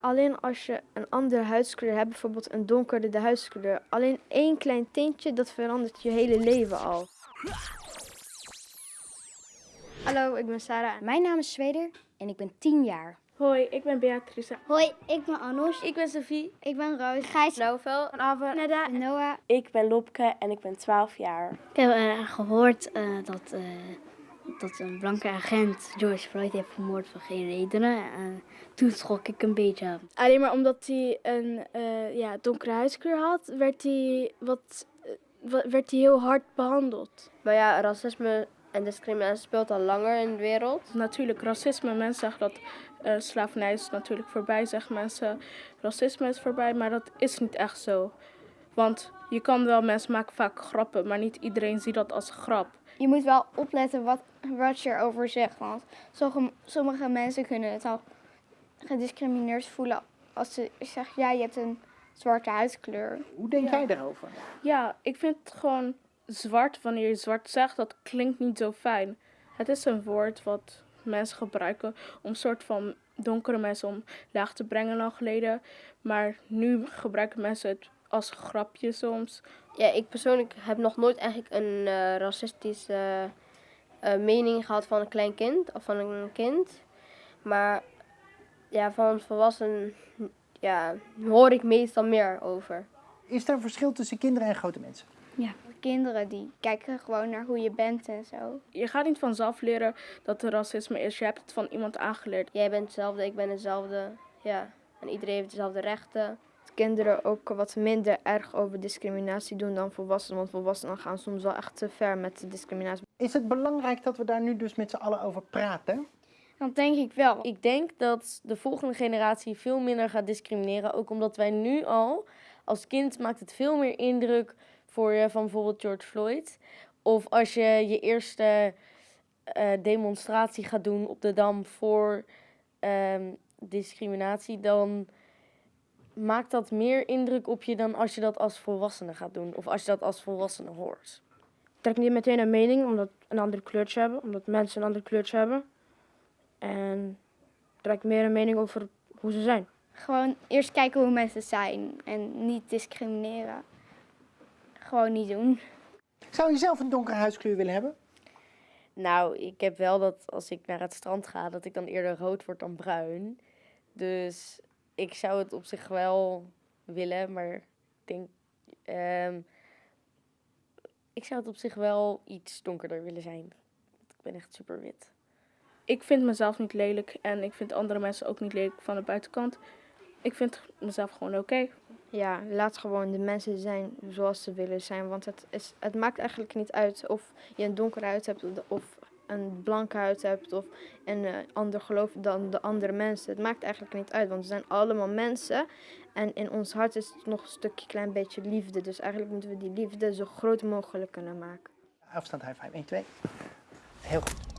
Alleen als je een andere huidskleur hebt, bijvoorbeeld een donkere huidskleur, alleen één klein tintje, dat verandert je hele leven al. Hallo, ik ben Sarah. Mijn naam is Zweder en ik ben 10 jaar. Hoi, ik ben Beatrice. Hoi, ik ben Anoush. Ik ben Sophie. Ik ben Roos. Gijs. Novel. Ava. Neda. Noah. Ik ben Lopke en ik ben 12 jaar. Ik heb uh, gehoord uh, dat, uh, dat een blanke agent George Floyd heeft vermoord voor geen redenen. En toen schrok ik een beetje. Alleen maar omdat hij een ja, donkere huidskleur had, werd hij, wat, werd hij heel hard behandeld. Maar ja, racisme en discriminatie speelt al langer in de wereld. Natuurlijk, racisme. Mensen zeggen dat uh, slavernij is natuurlijk voorbij, zeggen mensen. Racisme is voorbij, maar dat is niet echt zo. Want je kan wel, mensen maken vaak grappen, maar niet iedereen ziet dat als grap. Je moet wel opletten wat, wat je erover zegt. Want sommige, sommige mensen kunnen het al gediscrimineerd voelen als ze zeggen, ja, je hebt een zwarte huidskleur. Hoe denk Ja. jij daarover? Ja, ik vind het gewoon zwart, wanneer je zwart zegt, dat klinkt niet zo fijn. Het is een woord wat mensen gebruiken om soort van donkere mensen om laag te brengen dan geleden. Maar nu gebruiken mensen het als grapje soms. Ja, ik persoonlijk heb nog nooit eigenlijk een eh, racistische eh, mening gehad van een klein kind of van een kind. Maar ja, van een volwassen ja, hoor ik meestal meer over. Is er een verschil tussen kinderen en grote mensen? Kinderen die kijken gewoon naar hoe je bent en zo. Je gaat niet vanzelf leren dat er racisme is. Je hebt het van iemand aangeleerd. Jij bent hetzelfde, ik ben hetzelfde. Ja, en iedereen heeft dezelfde rechten. Kinderen ook wat minder erg over discriminatie doen dan volwassenen, want volwassenen gaan soms wel echt te ver met de discriminatie. Is het belangrijk dat we daar nu dus met z'n allen over praten? Dat denk ik wel. Ik denk dat de volgende generatie veel minder gaat discrimineren. Ook omdat wij nu al, als kind maakt het veel meer indruk voor je van bijvoorbeeld George Floyd. Of als je je eerste eh, demonstratie gaat doen op de Dam voor ehm, discriminatie, dan maakt dat meer indruk op je dan als je dat als volwassene gaat doen. Of als je dat als volwassene hoort. Ik trek niet meteen een mening omdat een ander kleurtje hebben, omdat mensen een ander kleurtje hebben. En ik trek meer een mening over hoe ze zijn. Gewoon eerst kijken hoe mensen zijn en niet discrimineren. Gewoon niet doen. Zou je zelf een donkere huidskleur willen hebben? Nou, ik heb wel dat als ik naar het strand ga, dat ik dan eerder rood word dan bruin. Dus ik zou het op zich wel willen, maar ik denk. ehm, ik zou het op zich wel iets donkerder willen zijn. Ik ben echt super wit. Ik vind mezelf niet lelijk en ik vind andere mensen ook niet lelijk van de buitenkant. Ik vind mezelf gewoon oké. Ja, laat gewoon de mensen zijn zoals ze willen zijn, want het, is, het maakt eigenlijk niet uit of je een donkere huid hebt of een blanke huid hebt of een eh, ander geloof dan de andere mensen. Het maakt eigenlijk niet uit, want we zijn allemaal mensen en in ons hart is het nog een stukje klein beetje liefde. Dus eigenlijk moeten we die liefde zo groot mogelijk kunnen maken. Afstand high five. 1, 2. Heel goed.